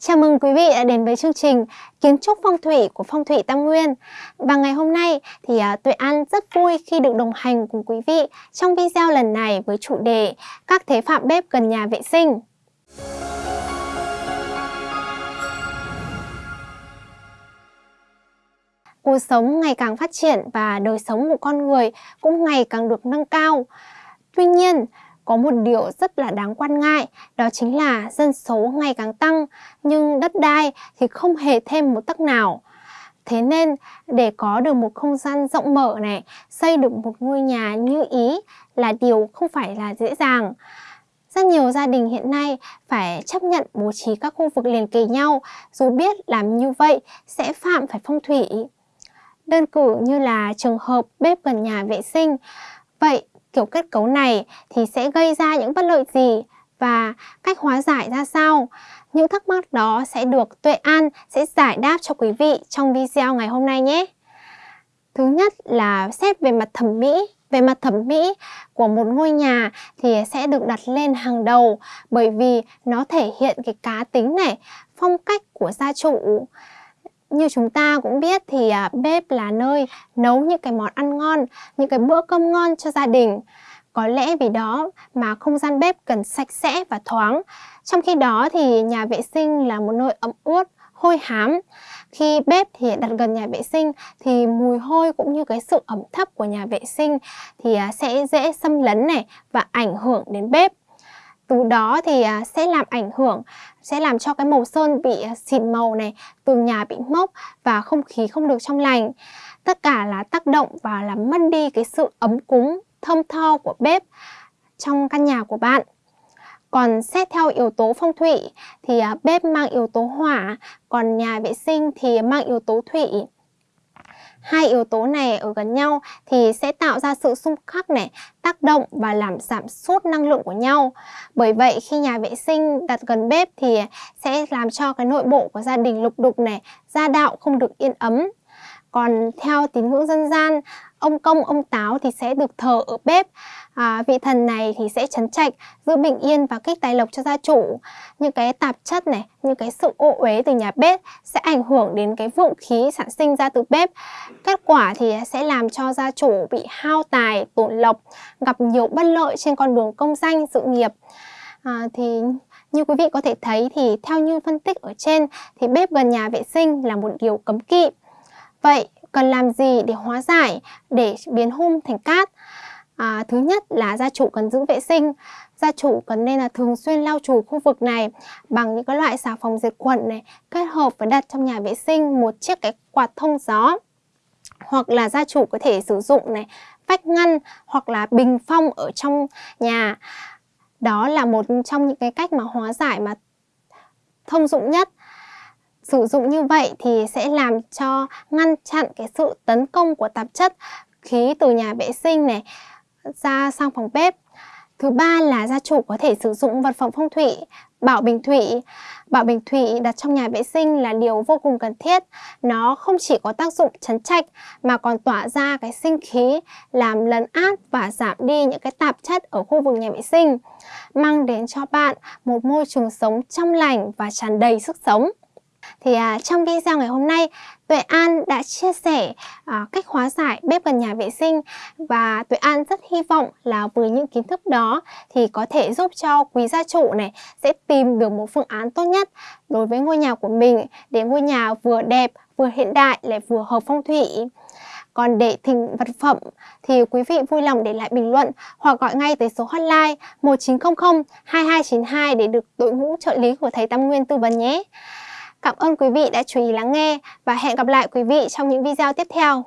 Chào mừng quý vị đã đến với chương trình Kiến trúc phong thủy của Phong thủy Tam Nguyên. Và ngày hôm nay thì uh, Tuệ An rất vui khi được đồng hành cùng quý vị trong video lần này với chủ đề Các thế phạm bếp gần nhà vệ sinh. Cuộc sống ngày càng phát triển và đời sống của con người cũng ngày càng được nâng cao. Tuy nhiên, có một điều rất là đáng quan ngại, đó chính là dân số ngày càng tăng, nhưng đất đai thì không hề thêm một tấc nào. Thế nên để có được một không gian rộng mở này, xây được một ngôi nhà như ý là điều không phải là dễ dàng. Rất nhiều gia đình hiện nay phải chấp nhận bố trí các khu vực liền kề nhau, dù biết làm như vậy sẽ phạm phải phong thủy. Đơn cử như là trường hợp bếp gần nhà vệ sinh. Vậy kiểu kết cấu này thì sẽ gây ra những bất lợi gì và cách hóa giải ra sao? Những thắc mắc đó sẽ được Tuệ An sẽ giải đáp cho quý vị trong video ngày hôm nay nhé. Thứ nhất là xét về mặt thẩm mỹ. Về mặt thẩm mỹ của một ngôi nhà thì sẽ được đặt lên hàng đầu bởi vì nó thể hiện cái cá tính này, phong cách của gia chủ. Như chúng ta cũng biết thì à, bếp là nơi nấu những cái món ăn ngon, những cái bữa cơm ngon cho gia đình. Có lẽ vì đó mà không gian bếp cần sạch sẽ và thoáng. Trong khi đó thì nhà vệ sinh là một nơi ẩm ướt, hôi hám. Khi bếp thì đặt gần nhà vệ sinh thì mùi hôi cũng như cái sự ẩm thấp của nhà vệ sinh thì à, sẽ dễ xâm lấn này và ảnh hưởng đến bếp từ đó thì à, sẽ làm ảnh hưởng sẽ làm cho cái màu sơn bị à, xịn màu này, tường nhà bị mốc và không khí không được trong lành. Tất cả là tác động và làm mất đi cái sự ấm cúng, thơm tho của bếp trong căn nhà của bạn. Còn xét theo yếu tố phong thủy thì à, bếp mang yếu tố hỏa, còn nhà vệ sinh thì mang yếu tố thủy. Hai yếu tố này ở gần nhau thì sẽ tạo ra sự xung khắc này, tác động và làm giảm sút năng lượng của nhau. Bởi vậy khi nhà vệ sinh đặt gần bếp thì sẽ làm cho cái nội bộ của gia đình lục đục này, gia đạo không được yên ấm. Còn theo tín ngưỡng dân gian, ông công, ông táo thì sẽ được thờ ở bếp. À, vị thần này thì sẽ chấn trạch, giữ bình yên và kích tài lộc cho gia chủ. Những cái tạp chất này, những cái sự ô uế từ nhà bếp sẽ ảnh hưởng đến cái vượng khí sản sinh ra từ bếp. Kết quả thì sẽ làm cho gia chủ bị hao tài, tổn lộc, gặp nhiều bất lợi trên con đường công danh, sự nghiệp. À, thì như quý vị có thể thấy thì theo như phân tích ở trên thì bếp gần nhà vệ sinh là một điều cấm kỵ. Vậy cần làm gì để hóa giải, để biến hung thành cát? À, thứ nhất là gia chủ cần giữ vệ sinh. Gia chủ cần nên là thường xuyên lau chùi khu vực này bằng những cái loại xà phòng diệt khuẩn này kết hợp với đặt trong nhà vệ sinh một chiếc cái quạt thông gió. Hoặc là gia chủ có thể sử dụng này vách ngăn hoặc là bình phong ở trong nhà. Đó là một trong những cái cách mà hóa giải mà thông dụng nhất. Sử dụng như vậy thì sẽ làm cho ngăn chặn cái sự tấn công của tạp chất khí từ nhà vệ sinh này ra sang phòng bếp. Thứ ba là gia chủ có thể sử dụng vật phẩm phong thủy, bảo bình thủy. Bảo bình thủy đặt trong nhà vệ sinh là điều vô cùng cần thiết. Nó không chỉ có tác dụng chấn trạch mà còn tỏa ra cái sinh khí, làm lấn át và giảm đi những cái tạp chất ở khu vực nhà vệ sinh, mang đến cho bạn một môi trường sống trong lành và tràn đầy sức sống. Thì à, trong video ngày hôm nay, Tuệ An đã chia sẻ à, cách hóa giải bếp gần nhà vệ sinh và Tuệ An rất hy vọng là với những kiến thức đó thì có thể giúp cho quý gia chủ này sẽ tìm được một phương án tốt nhất đối với ngôi nhà của mình để ngôi nhà vừa đẹp, vừa hiện đại lại vừa hợp phong thủy. Còn để thỉnh vật phẩm thì quý vị vui lòng để lại bình luận hoặc gọi ngay tới số hotline 1900 2292 để được đội ngũ trợ lý của thầy Tam Nguyên tư vấn nhé. Cảm ơn quý vị đã chú ý lắng nghe và hẹn gặp lại quý vị trong những video tiếp theo.